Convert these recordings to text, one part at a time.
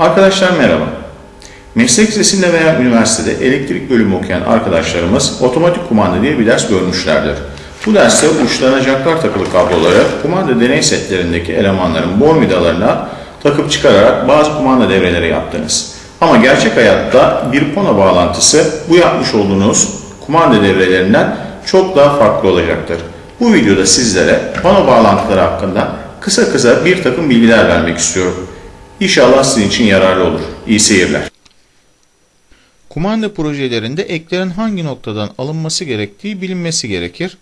Arkadaşlar merhaba. Meslek lisesinde veya üniversitede elektrik bölümü okuyan arkadaşlarımız otomatik kumanda diye bir ders görmüşlerdir. Bu derste uçlarına jacklar takılı kabloları kumanda deney setlerindeki elemanların bor vidalarına takıp çıkararak bazı kumanda devreleri yaptınız. Ama gerçek hayatta bir pano bağlantısı bu yapmış olduğunuz kumanda devrelerinden çok daha farklı olacaktır. Bu videoda sizlere pano bağlantıları hakkında kısa kısa bir takım bilgiler vermek istiyorum. İnşallah sizin için yararlı olur. İyi seyirler. Kumanda projelerinde eklerin hangi noktadan alınması gerektiği bilinmesi gerekir.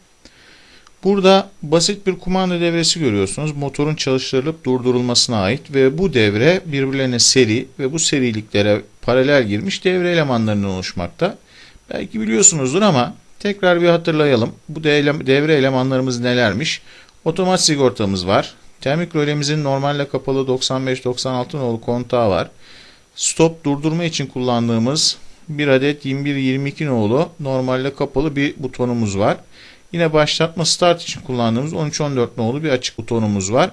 Burada basit bir kumanda devresi görüyorsunuz. Motorun çalıştırılıp durdurulmasına ait ve bu devre birbirlerine seri ve bu seriliklere paralel girmiş devre elemanlarından oluşmakta. Belki biliyorsunuzdur ama tekrar bir hatırlayalım. Bu devre elemanlarımız nelermiş? Otomat sigortamız var. Termik rölemizin normalde kapalı 95-96 nolu kontağı var. Stop durdurma için kullandığımız bir adet 21-22 nolu normalde kapalı bir butonumuz var. Yine başlatma start için kullandığımız 13-14 nolu bir açık butonumuz var.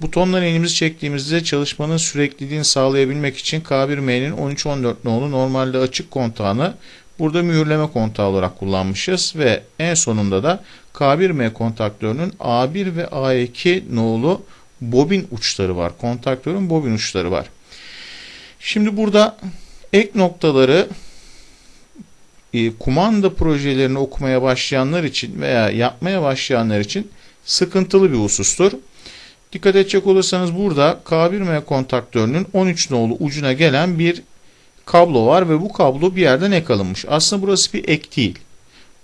Butonları elimizi çektiğimizde çalışmanın sürekliliğini sağlayabilmek için K1M'nin 13-14 nolu normalde açık kontağını burada mühürleme kontağı olarak kullanmışız ve en sonunda da K1M kontaktörünün A1 ve A2 nolu bobin uçları var. Kontaktörün bobin uçları var. Şimdi burada ek noktaları e, kumanda projelerini okumaya başlayanlar için veya yapmaya başlayanlar için sıkıntılı bir husustur. Dikkat edecek olursanız burada K1M kontaktörünün 13 nolu ucuna gelen bir kablo var ve bu kablo bir yerden ek alınmış. Aslında burası bir ek değil.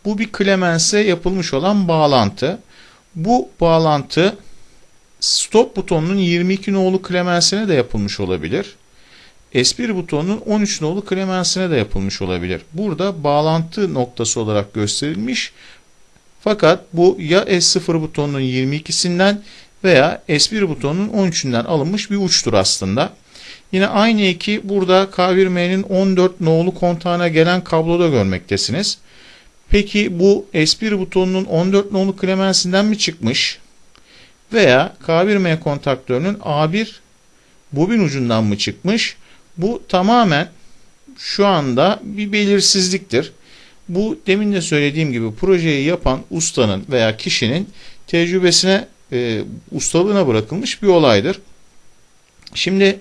Bu bir Clemens'e yapılmış olan bağlantı. Bu bağlantı stop butonunun 22 nolu Clemens'ine de yapılmış olabilir. S1 butonunun 13 nolu Clemens'ine de yapılmış olabilir. Burada bağlantı noktası olarak gösterilmiş. Fakat bu ya S0 butonunun 22'sinden veya S1 butonunun 13'ünden alınmış bir uçtur aslında. Yine aynı eki burada K1M'nin 14 nolu kontağına gelen kabloda görmektesiniz. Peki bu S1 butonunun 14 nolu klemensinden mi çıkmış? Veya K1M kontaktörünün A1 bobin ucundan mı çıkmış? Bu tamamen şu anda bir belirsizliktir. Bu demin de söylediğim gibi projeyi yapan ustanın veya kişinin tecrübesine, e, ustalığına bırakılmış bir olaydır. Şimdi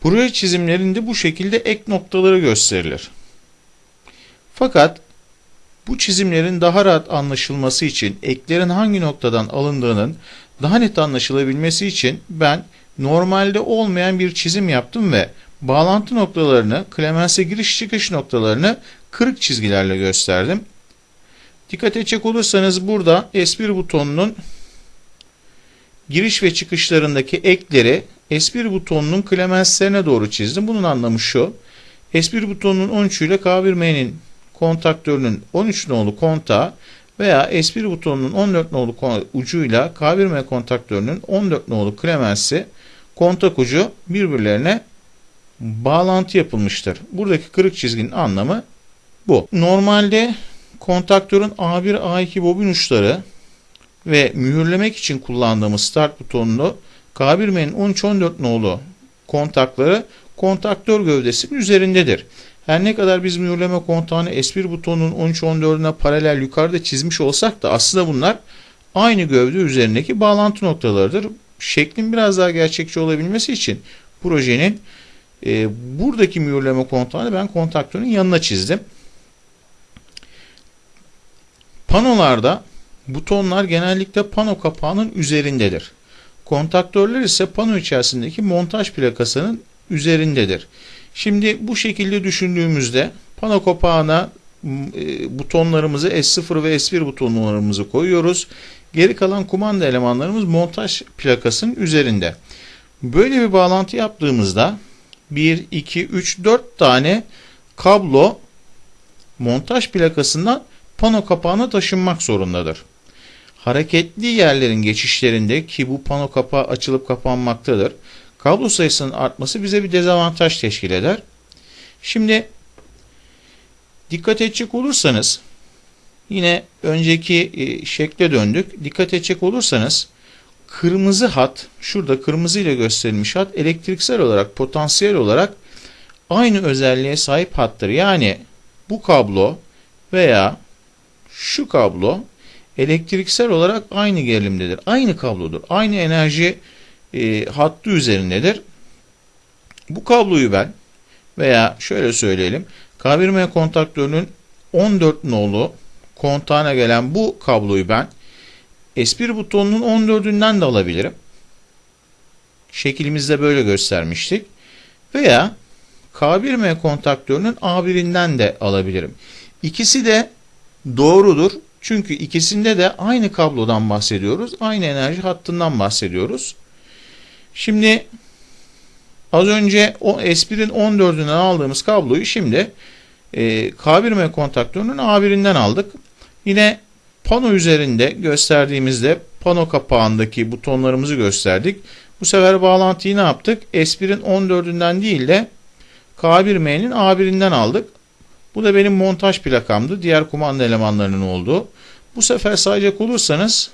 proje çizimlerinde bu şekilde ek noktaları gösterilir. Fakat bu çizimlerin daha rahat anlaşılması için eklerin hangi noktadan alındığının daha net anlaşılabilmesi için ben normalde olmayan bir çizim yaptım ve bağlantı noktalarını, Clemens'e giriş çıkış noktalarını kırık çizgilerle gösterdim. Dikkat edecek olursanız burada S1 butonunun giriş ve çıkışlarındaki ekleri S1 butonunun Clemens'lerine doğru çizdim. Bunun anlamı şu. S1 butonunun 13 ile K1M'nin kontaktörünün 13 nolu kontağı veya S1 butonunun 14 nolu ucuyla K1M kontaktörünün 14 nolu Clemens'i kontak ucu birbirlerine bağlantı yapılmıştır. Buradaki kırık çizginin anlamı bu. Normalde kontaktörün A1 A2 bobin uçları ve mühürlemek için kullandığımız start butonunu K1M'nin 13-14 nolu kontakları kontaktör gövdesinin üzerindedir. Her ne kadar biz mühürleme kontağını S1 butonunun 13-14'üne paralel yukarıda çizmiş olsak da aslında bunlar aynı gövde üzerindeki bağlantı noktalarıdır. Şeklin biraz daha gerçekçi olabilmesi için projenin e, buradaki mühürleme kontağını ben kontaktörün yanına çizdim. Panolarda butonlar genellikle pano kapağının üzerindedir. Kontaktörler ise pano içerisindeki montaj plakasının üzerindedir. Şimdi bu şekilde düşündüğümüzde pano kapağına e, butonlarımızı S0 ve S1 butonlarımızı koyuyoruz. Geri kalan kumanda elemanlarımız montaj plakasının üzerinde. Böyle bir bağlantı yaptığımızda 1, 2, 3, 4 tane kablo montaj plakasından pano kapağına taşınmak zorundadır. Hareketli yerlerin geçişlerinde ki bu pano kapağı açılıp kapanmaktadır. Kablo sayısının artması bize bir dezavantaj teşkil eder. Şimdi dikkat edecek olursanız yine önceki e, şekle döndük. Dikkat edecek olursanız kırmızı hat, şurada kırmızı ile gösterilmiş hat elektriksel olarak, potansiyel olarak aynı özelliğe sahip hattır. Yani bu kablo veya şu kablo elektriksel olarak aynı gerilimdedir. Aynı kablodur. Aynı enerji e, hattı üzerindedir. Bu kabloyu ben veya şöyle söyleyelim K1M kontaktörünün 14 nolu kontağına gelen bu kabloyu ben S1 butonunun 14'ünden de alabilirim. Şeklimizde böyle göstermiştik. Veya K1M kontaktörünün A1'inden de alabilirim. İkisi de doğrudur. Çünkü ikisinde de aynı kablodan bahsediyoruz. Aynı enerji hattından bahsediyoruz. Şimdi az önce o S1'in 14'ünden aldığımız kabloyu şimdi e, K1M kontaktörünün A1'inden aldık. Yine pano üzerinde gösterdiğimizde pano kapağındaki butonlarımızı gösterdik. Bu sefer bağlantıyı ne yaptık? S1'in 14'ünden değil de K1M'nin A1'inden aldık. Bu da benim montaj plakamdı. Diğer kumanda elemanlarının olduğu. Bu sefer sayacak olursanız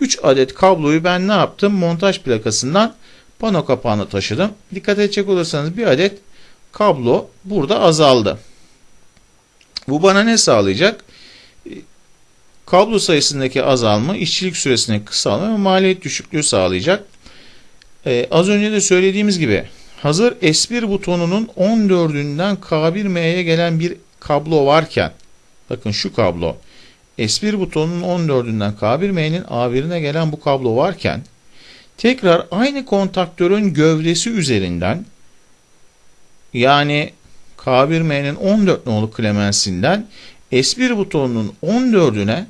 3 adet kabloyu ben ne yaptım? Montaj plakasından pano kapağına taşıdım. Dikkat edecek olursanız bir adet kablo burada azaldı. Bu bana ne sağlayacak? Kablo sayısındaki azalma, işçilik süresindeki kısalma ve maliyet düşüklüğü sağlayacak. Ee, az önce de söylediğimiz gibi hazır S1 butonunun 14'ünden K1M'ye gelen bir kablo varken bakın şu kablo S1 butonunun 14'ünden K1M'nin A1'ine gelen bu kablo varken tekrar aynı kontaktörün gövdesi üzerinden yani K1M'nin 14 nolu klemensinden S1 butonunun 14'üne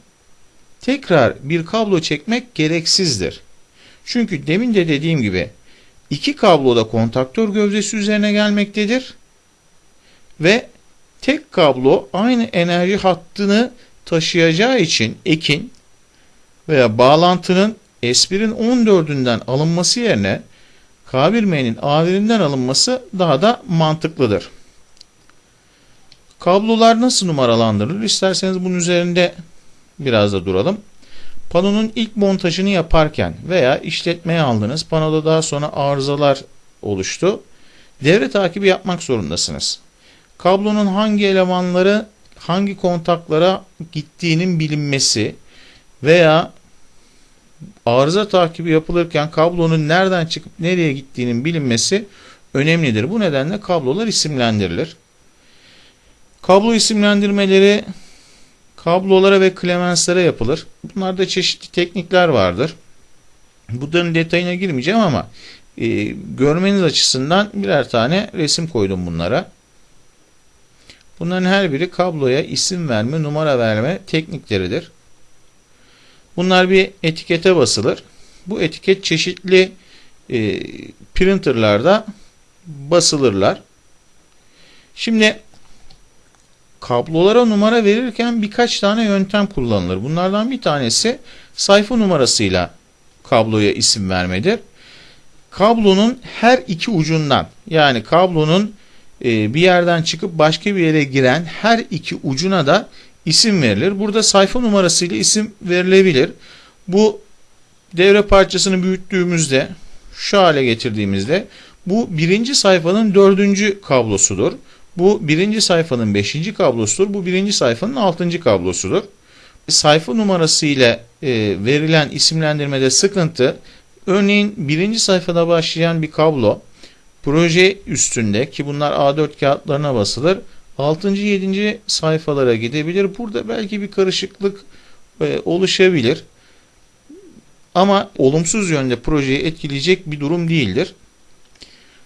tekrar bir kablo çekmek gereksizdir. Çünkü demin de dediğim gibi iki kablo da kontaktör gövdesi üzerine gelmektedir. Ve tek kablo aynı enerji hattını taşıyacağı için ekin veya bağlantının S1'in 14'ünden alınması yerine K1M'nin A1'inden alınması daha da mantıklıdır. Kablolar nasıl numaralandırılır? İsterseniz bunun üzerinde biraz da duralım. Panonun ilk montajını yaparken veya işletmeye aldınız. Panoda daha sonra arızalar oluştu. Devre takibi yapmak zorundasınız. Kablonun hangi elemanları hangi kontaklara gittiğinin bilinmesi veya arıza takibi yapılırken kablonun nereden çıkıp nereye gittiğinin bilinmesi önemlidir. Bu nedenle kablolar isimlendirilir. Kablo isimlendirmeleri kablolara ve klemenslere yapılır. Bunlarda çeşitli teknikler vardır. Bunların detayına girmeyeceğim ama e, görmeniz açısından birer tane resim koydum bunlara. Bunların her biri kabloya isim verme, numara verme teknikleridir. Bunlar bir etikete basılır. Bu etiket çeşitli e, printerlarda basılırlar. Şimdi kablolara numara verirken birkaç tane yöntem kullanılır. Bunlardan bir tanesi sayfa numarasıyla kabloya isim vermedir. Kablonun her iki ucundan yani kablonun e, bir yerden çıkıp başka bir yere giren her iki ucuna da isim verilir. Burada sayfa numarasıyla isim verilebilir. Bu devre parçasını büyüttüğümüzde şu hale getirdiğimizde bu birinci sayfanın dördüncü kablosudur. Bu birinci sayfanın beşinci kablosudur. Bu birinci sayfanın altıncı kablosudur. Sayfa numarası ile verilen isimlendirmede sıkıntı örneğin birinci sayfada başlayan bir kablo proje üstünde ki bunlar A4 kağıtlarına basılır 6. 7. sayfalara gidebilir. Burada belki bir karışıklık e, oluşabilir. Ama olumsuz yönde projeyi etkileyecek bir durum değildir.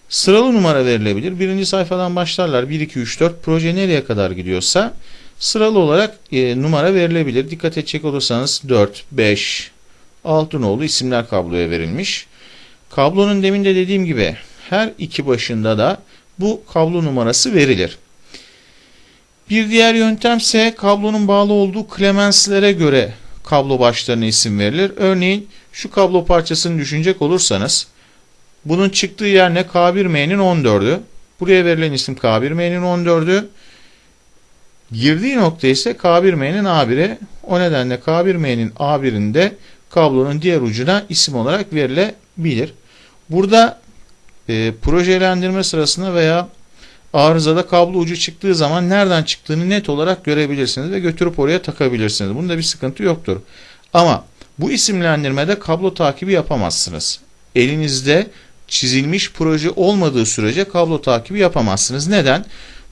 Sıralı numara verilebilir. Birinci sayfadan başlarlar. 1, 2, 3, 4 proje nereye kadar gidiyorsa sıralı olarak e, numara verilebilir. Dikkat edecek olursanız 4, 5, 6 nolu isimler kabloya verilmiş. Kablonun demin de dediğim gibi her iki başında da bu kablo numarası verilir. Bir diğer yöntem ise kablonun bağlı olduğu klemenslere göre kablo başlarına isim verilir. Örneğin şu kablo parçasını düşünecek olursanız bunun çıktığı yer ne? K1M'nin 14'ü. Buraya verilen isim K1M'nin 14'ü. Girdiği nokta ise K1M'nin A1'i. O nedenle K1M'nin A1'inde kablonun diğer ucuna isim olarak verilebilir. Burada e, projelendirme sırasında veya arızada kablo ucu çıktığı zaman nereden çıktığını net olarak görebilirsiniz ve götürüp oraya takabilirsiniz. Bunda bir sıkıntı yoktur. Ama bu isimlendirmede kablo takibi yapamazsınız. Elinizde çizilmiş proje olmadığı sürece kablo takibi yapamazsınız. Neden?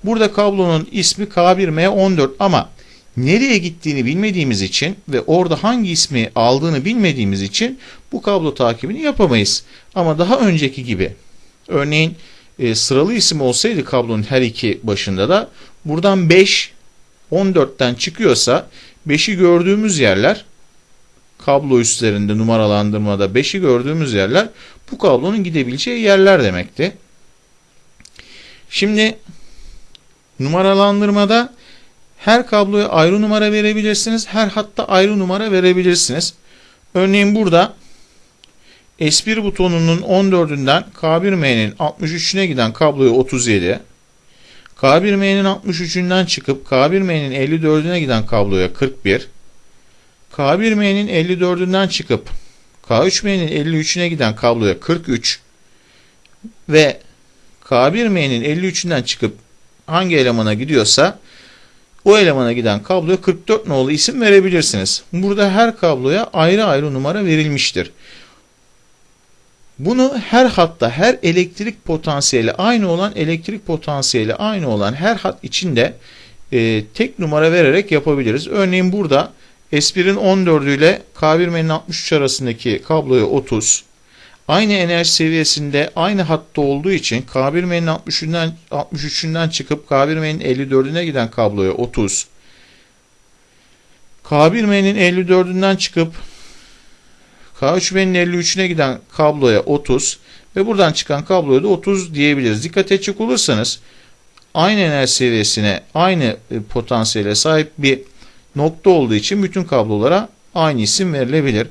Burada kablonun ismi K1M14 ama nereye gittiğini bilmediğimiz için ve orada hangi ismi aldığını bilmediğimiz için bu kablo takibini yapamayız. Ama daha önceki gibi örneğin e, sıralı isim olsaydı kablonun her iki başında da buradan 5 14'ten çıkıyorsa 5'i gördüğümüz yerler kablo üstlerinde numaralandırmada 5'i gördüğümüz yerler bu kablonun gidebileceği yerler demekti. Şimdi numaralandırmada her kabloya ayrı numara verebilirsiniz. Her hatta ayrı numara verebilirsiniz. Örneğin burada S1 butonunun 14'ünden K1M'nin 63'üne giden kabloya 37, K1M'nin 63'ünden çıkıp K1M'nin 54'üne giden kabloya 41, K1M'nin 54'ünden çıkıp K3M'nin 53'üne giden kabloya 43 ve K1M'nin 53'ünden çıkıp hangi elemana gidiyorsa o elemana giden kabloya 44 nolu isim verebilirsiniz. Burada her kabloya ayrı ayrı numara verilmiştir. Bunu her hatta her elektrik potansiyeli aynı olan elektrik potansiyeli aynı olan her hat içinde e, tek numara vererek yapabiliriz. Örneğin burada S1'in 14 ile K1M'nin 63 arasındaki kabloya 30. Aynı enerji seviyesinde aynı hatta olduğu için K1M'nin 63'ünden 63'ünden çıkıp K1M'nin 54'üne giden kabloya 30. K1M'nin 54'ünden çıkıp K3M'nin 53'üne giden kabloya 30 ve buradan çıkan kabloya da 30 diyebiliriz. Dikkat edecek olursanız aynı enerji seviyesine, aynı e, potansiyele sahip bir nokta olduğu için bütün kablolara aynı isim verilebilir.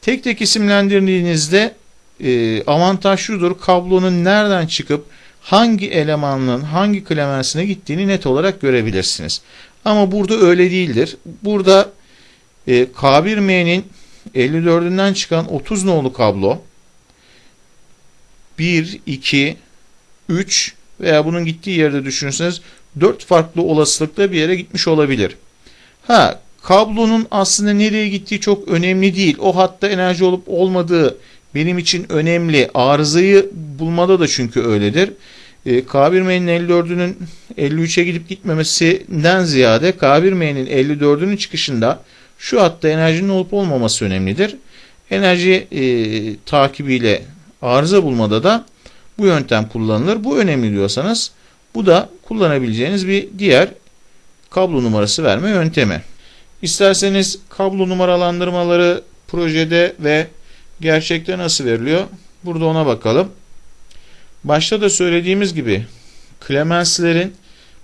Tek tek isimlendirdiğinizde e, avantaj şudur. Kablonun nereden çıkıp hangi elemanın hangi klemensine gittiğini net olarak görebilirsiniz. Ama burada öyle değildir. Burada e, K1M'nin 54'ünden çıkan 30 nolu kablo 1, 2, 3 veya bunun gittiği yerde düşünürseniz 4 farklı olasılıkla bir yere gitmiş olabilir. Ha kablonun aslında nereye gittiği çok önemli değil. O hatta enerji olup olmadığı benim için önemli. Arızayı bulmada da çünkü öyledir. E, K1M'nin 54'ünün 53'e gidip gitmemesinden ziyade K1M'nin 54'ünün çıkışında şu hatta enerjinin olup olmaması önemlidir. Enerji e, takibiyle arıza bulmada da bu yöntem kullanılır. Bu önemli diyorsanız bu da kullanabileceğiniz bir diğer kablo numarası verme yöntemi. İsterseniz kablo numaralandırmaları projede ve gerçekte nasıl veriliyor? Burada ona bakalım. Başta da söylediğimiz gibi klemenslerin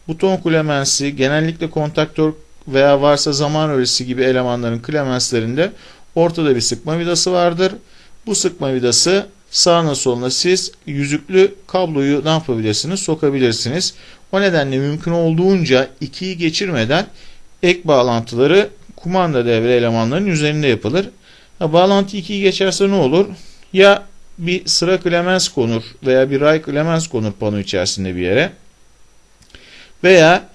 buton klemensi genellikle kontaktör veya varsa zaman öğresi gibi elemanların klemenslerinde ortada bir sıkma vidası vardır. Bu sıkma vidası sağına soluna siz yüzüklü kabloyu ne yapabilirsiniz? Sokabilirsiniz. O nedenle mümkün olduğunca ikiyi geçirmeden ek bağlantıları kumanda devre elemanlarının üzerinde yapılır. Ha, bağlantı 2'yi geçerse ne olur? Ya bir sıra klemens konur veya bir ray klemens konur pano içerisinde bir yere. Veya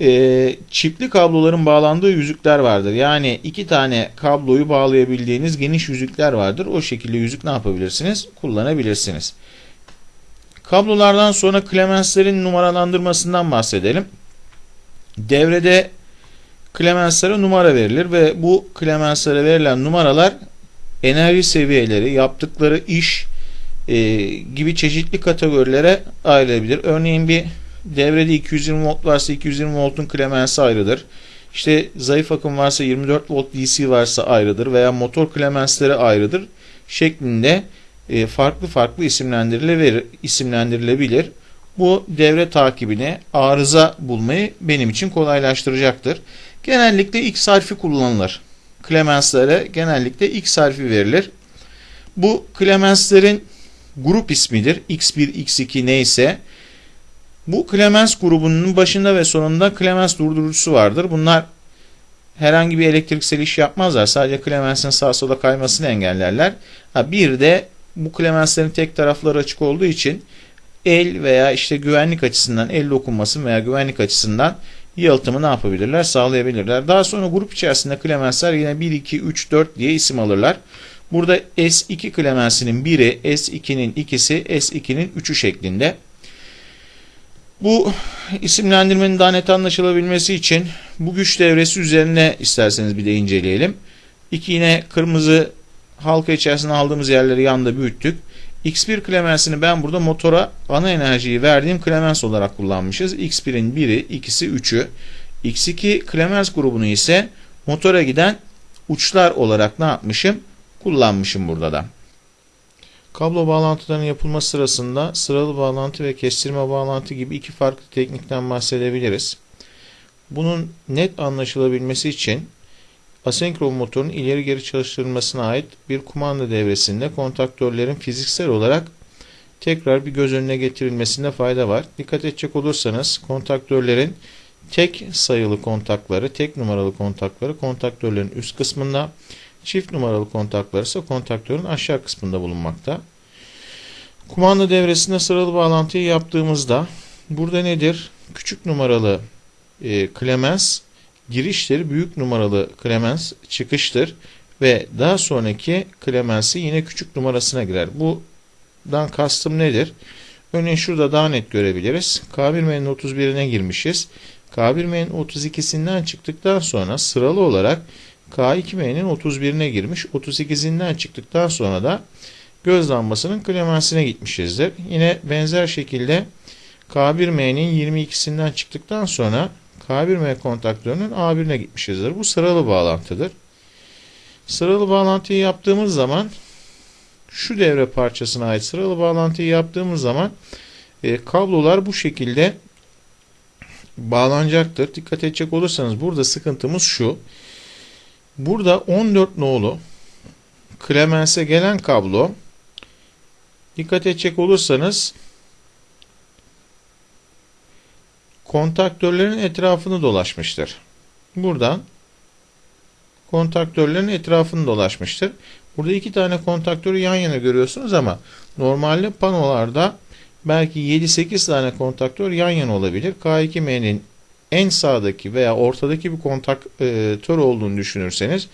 e, çipli kabloların bağlandığı yüzükler vardır. Yani iki tane kabloyu bağlayabildiğiniz geniş yüzükler vardır. O şekilde yüzük ne yapabilirsiniz? Kullanabilirsiniz. Kablolardan sonra klemenslerin numaralandırmasından bahsedelim. Devrede klemenslere numara verilir ve bu klemenslere verilen numaralar enerji seviyeleri, yaptıkları iş e, gibi çeşitli kategorilere ayrılabilir. Örneğin bir devrede 220 volt varsa 220 voltun klemensi ayrıdır. İşte zayıf akım varsa 24 volt DC varsa ayrıdır veya motor klemensleri ayrıdır şeklinde e, farklı farklı isimlendirilebilir. isimlendirilebilir. Bu devre takibini, arıza bulmayı benim için kolaylaştıracaktır. Genellikle X harfi kullanılır. Klemenslere genellikle X harfi verilir. Bu klemenslerin grup ismidir. X1, X2 neyse. Bu Clemens grubunun başında ve sonunda Clemens durdurucusu vardır. Bunlar herhangi bir elektriksel iş yapmazlar. Sadece klemensin sağa sola kaymasını engellerler. Ha, bir de bu klemenslerin tek tarafları açık olduğu için el veya işte güvenlik açısından el dokunması veya güvenlik açısından yalıtımı ne yapabilirler? Sağlayabilirler. Daha sonra grup içerisinde klemensler yine 1, 2, 3, 4 diye isim alırlar. Burada S2 klemensinin biri, S2'nin ikisi, S2'nin 3'ü şeklinde. Bu isimlendirmenin daha net anlaşılabilmesi için bu güç devresi üzerine isterseniz bir de inceleyelim. İki yine kırmızı halka içerisinde aldığımız yerleri yanda büyüttük. X1 klemensini ben burada motora ana enerjiyi verdiğim klemens olarak kullanmışız. X1'in 1'i, ikisi 3'ü. X2 klemens grubunu ise motora giden uçlar olarak ne yapmışım? Kullanmışım burada da. Kablo bağlantılarının yapılması sırasında sıralı bağlantı ve kestirme bağlantı gibi iki farklı teknikten bahsedebiliriz. Bunun net anlaşılabilmesi için asenkron motorun ileri geri çalıştırılmasına ait bir kumanda devresinde kontaktörlerin fiziksel olarak tekrar bir göz önüne getirilmesinde fayda var. Dikkat edecek olursanız kontaktörlerin tek sayılı kontakları, tek numaralı kontakları kontaktörlerin üst kısmında, çift numaralı kontakları ise kontaktörün aşağı kısmında bulunmakta. Kumanda devresinde sıralı bağlantıyı yaptığımızda burada nedir? Küçük numaralı e, klemens giriştir, büyük numaralı klemens çıkıştır ve daha sonraki klemensi yine küçük numarasına girer. Buradan kastım nedir? Örneğin şurada daha net görebiliriz. K1M'nin 31'ine girmişiz. K1M'nin 32'sinden çıktıktan sonra sıralı olarak K2M'nin 31'ine girmiş. 38'inden çıktıktan sonra da göz lambasının klemensine gitmişizdir. Yine benzer şekilde K1M'nin 22'sinden çıktıktan sonra K1M kontaktörünün A1'ine gitmişizdir. Bu sıralı bağlantıdır. Sıralı bağlantıyı yaptığımız zaman şu devre parçasına ait sıralı bağlantıyı yaptığımız zaman e, kablolar bu şekilde bağlanacaktır. Dikkat edecek olursanız burada sıkıntımız şu. Burada 14 nolu Clemens'e gelen kablo dikkat edecek olursanız kontaktörlerin etrafını dolaşmıştır. Buradan kontaktörlerin etrafını dolaşmıştır. Burada iki tane kontaktörü yan yana görüyorsunuz ama normalde panolarda belki 7-8 tane kontaktör yan yana olabilir. K2M'nin en sağdaki veya ortadaki bir kontaktör olduğunu düşünürseniz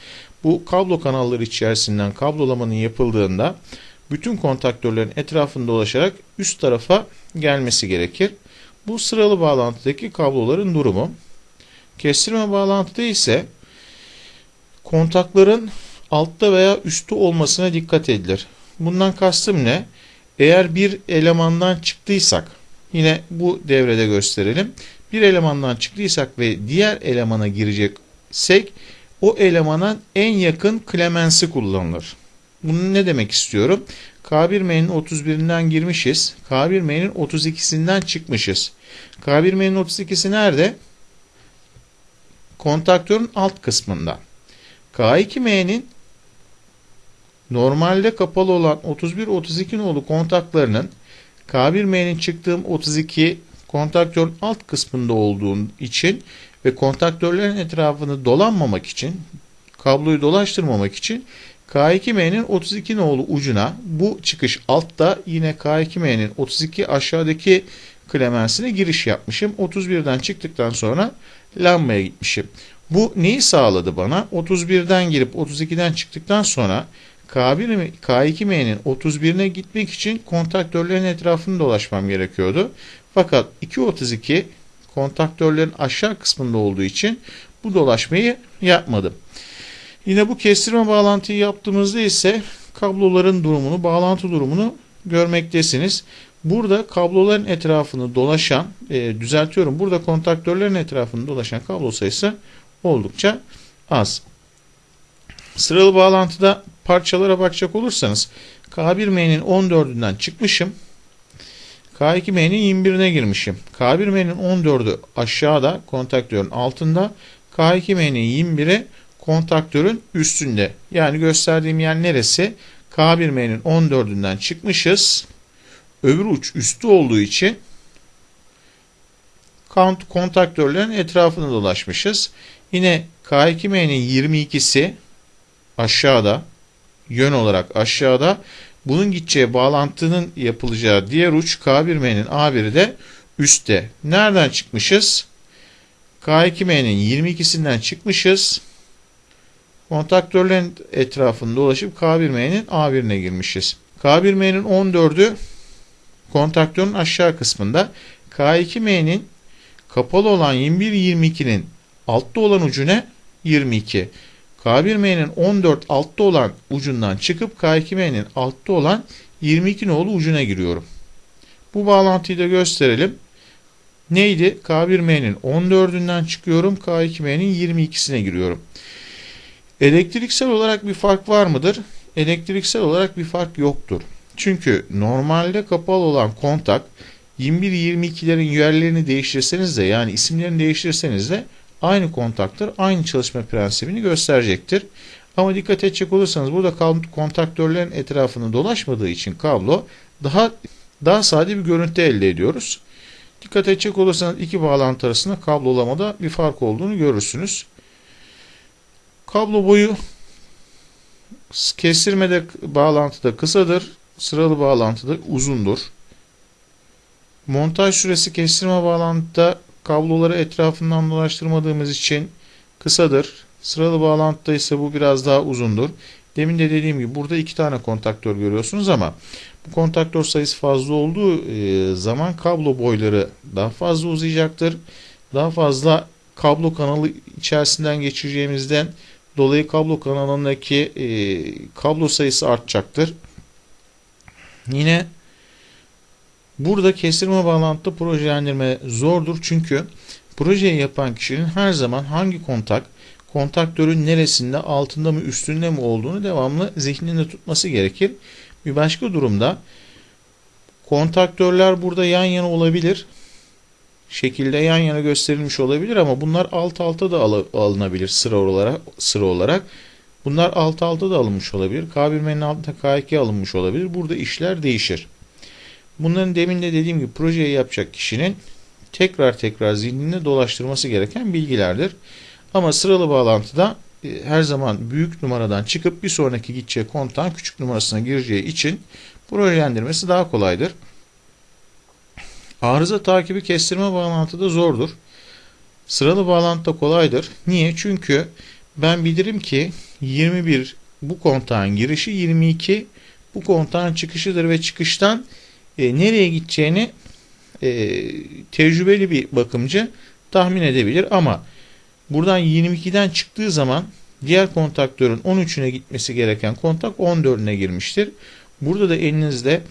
bu kablo kanalları içerisinden kablolamanın yapıldığında bütün kontaktörlerin etrafında dolaşarak üst tarafa gelmesi gerekir. Bu sıralı bağlantıdaki kabloların durumu. Kestirme bağlantıda ise kontakların altta veya üstte olmasına dikkat edilir. Bundan kastım ne? Eğer bir elemandan çıktıysak, yine bu devrede gösterelim. Bir elemandan çıktıysak ve diğer elemana gireceksek, o elemana en yakın klemensi kullanılır. Bunu ne demek istiyorum? K1M'nin 31'inden girmişiz. K1M'nin 32'sinden çıkmışız. K1M'nin 32'si nerede? Kontaktörün alt kısmında. K2M'nin normalde kapalı olan 31-32 nolu kontaklarının K1M'nin çıktığım 32 kontaktörün alt kısmında olduğu için ve kontaktörlerin etrafını dolanmamak için kabloyu dolaştırmamak için K2M'nin 32 nolu ucuna bu çıkış altta yine K2M'nin 32 aşağıdaki klemensine giriş yapmışım. 31'den çıktıktan sonra lambaya gitmişim. Bu neyi sağladı bana? 31'den girip 32'den çıktıktan sonra K1, K2M'nin 31'ine gitmek için kontaktörlerin etrafını dolaşmam gerekiyordu. Fakat 2.32 kontaktörlerin aşağı kısmında olduğu için bu dolaşmayı yapmadım. Yine bu kestirme bağlantıyı yaptığımızda ise kabloların durumunu, bağlantı durumunu görmektesiniz. Burada kabloların etrafını dolaşan, e, düzeltiyorum, burada kontaktörlerin etrafını dolaşan kablo sayısı oldukça az. Sıralı bağlantıda parçalara bakacak olursanız K1M'nin 14'ünden çıkmışım. K2M'nin 21'ine girmişim. K1M'nin 14'ü aşağıda kontaktörün altında. K2M'nin 21'i kontaktörün üstünde. Yani gösterdiğim yer neresi? K1M'nin 14'ünden çıkmışız. Öbür uç üstü olduğu için kontaktörlerin etrafını dolaşmışız. Yine K2M'nin 22'si aşağıda yön olarak aşağıda bunun gideceği bağlantının yapılacağı diğer uç K1M'nin A1'i de üstte. Nereden çıkmışız? K2M'nin 22'sinden çıkmışız. Kontaktörlerin etrafında dolaşıp K1M'nin A1'ine girmişiz. K1M'nin 14'ü kontaktörün aşağı kısmında. K2M'nin kapalı olan 21-22'nin altta olan ucu ne? 22. K1M'nin 14 altta olan ucundan çıkıp K2M'nin altta olan 22 nolu ucuna giriyorum. Bu bağlantıyı da gösterelim. Neydi? K1M'nin 14'ünden çıkıyorum. K2M'nin 22'sine giriyorum. Elektriksel olarak bir fark var mıdır? Elektriksel olarak bir fark yoktur. Çünkü normalde kapalı olan kontak 21-22'lerin yerlerini değiştirseniz de yani isimlerini değiştirseniz de aynı kontaktır. Aynı çalışma prensibini gösterecektir. Ama dikkat edecek olursanız burada kontaktörlerin etrafında dolaşmadığı için kablo daha daha sade bir görüntü elde ediyoruz. Dikkat edecek olursanız iki bağlantı arasında kablolamada bir fark olduğunu görürsünüz. Kablo boyu kestirmede bağlantıda kısadır, sıralı bağlantıda uzundur. Montaj süresi kestirme bağlantıda kabloları etrafından dolaştırmadığımız için kısadır. Sıralı bağlantıda ise bu biraz daha uzundur. Demin de dediğim gibi burada iki tane kontaktör görüyorsunuz ama bu kontaktör sayısı fazla olduğu e, zaman kablo boyları daha fazla uzayacaktır. Daha fazla kablo kanalı içerisinden geçireceğimizden dolayı kablo kanalındaki e, kablo sayısı artacaktır. Yine burada kestirme bağlantıda projelendirme zordur çünkü projeyi yapan kişinin her zaman hangi kontak kontaktörün neresinde altında mı üstünde mi olduğunu devamlı zihninde tutması gerekir. Bir başka durumda kontaktörler burada yan yana olabilir. Şekilde yan yana gösterilmiş olabilir ama bunlar alt alta da alınabilir sıra olarak. Sıra olarak. Bunlar alt alta da alınmış olabilir. K1'menin altında K2 alınmış olabilir. Burada işler değişir. Bunların demin de dediğim gibi projeyi yapacak kişinin tekrar tekrar zihninde dolaştırması gereken bilgilerdir. Ama sıralı bağlantıda e, her zaman büyük numaradan çıkıp bir sonraki gideceği kontağın küçük numarasına gireceği için projelendirmesi daha kolaydır. Arıza takibi kestirme bağlantıda zordur. Sıralı bağlantıda kolaydır. Niye? Çünkü ben bilirim ki 21 bu kontağın girişi 22 bu kontağın çıkışıdır ve çıkıştan e, nereye gideceğini e, tecrübeli bir bakımcı tahmin edebilir ama buradan 22'den çıktığı zaman diğer kontaktörün 13'üne gitmesi gereken kontak 14'üne girmiştir. Burada da elinizde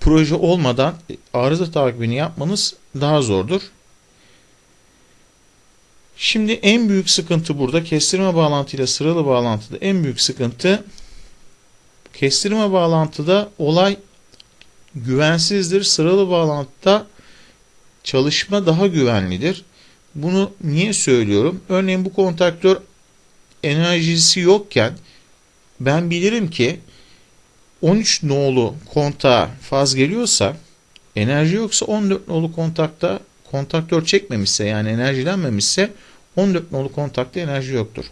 proje olmadan arıza takibini yapmanız daha zordur. Şimdi en büyük sıkıntı burada kestirme bağlantıyla sıralı bağlantıda en büyük sıkıntı kestirme bağlantıda olay güvensizdir. Sıralı bağlantıda çalışma daha güvenlidir. Bunu niye söylüyorum? Örneğin bu kontaktör enerjisi yokken ben bilirim ki 13 nolu kontağa faz geliyorsa enerji yoksa 14 nolu kontakta kontaktör çekmemişse yani enerjilenmemişse 14 nolu kontakta enerji yoktur.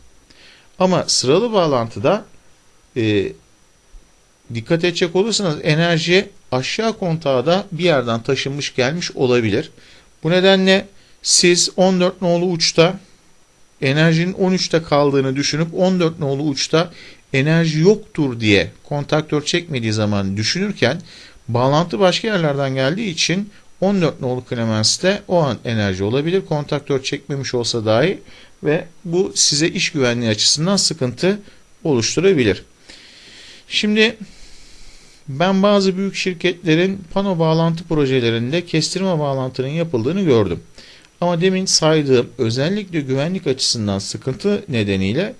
Ama sıralı bağlantıda e, dikkat edecek olursanız enerji aşağı kontağa da bir yerden taşınmış gelmiş olabilir. Bu nedenle siz 14 nolu uçta enerjinin 13'te kaldığını düşünüp 14 nolu uçta enerji yoktur diye kontaktör çekmediği zaman düşünürken bağlantı başka yerlerden geldiği için 14 nolu Clemens'te o an enerji olabilir. Kontaktör çekmemiş olsa dahi ve bu size iş güvenliği açısından sıkıntı oluşturabilir. Şimdi ben bazı büyük şirketlerin pano bağlantı projelerinde kestirme bağlantının yapıldığını gördüm. Ama demin saydığım özellikle güvenlik açısından sıkıntı nedeniyle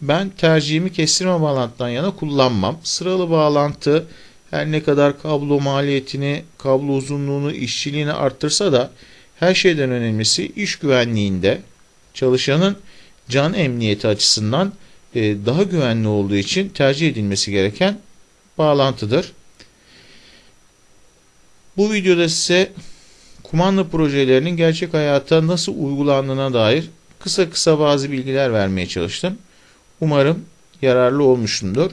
ben tercihimi kestirme bağlantıdan yana kullanmam. Sıralı bağlantı her ne kadar kablo maliyetini, kablo uzunluğunu, işçiliğini arttırsa da her şeyden önemlisi iş güvenliğinde çalışanın can emniyeti açısından e, daha güvenli olduğu için tercih edilmesi gereken bağlantıdır. Bu videoda size kumanda projelerinin gerçek hayata nasıl uygulandığına dair kısa kısa bazı bilgiler vermeye çalıştım. Umarım yararlı olmuşumdur.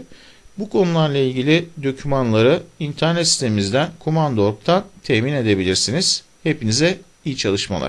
Bu konularla ilgili dokümanları internet sitemizden Kumanda.org'dan temin edebilirsiniz. Hepinize iyi çalışmalar.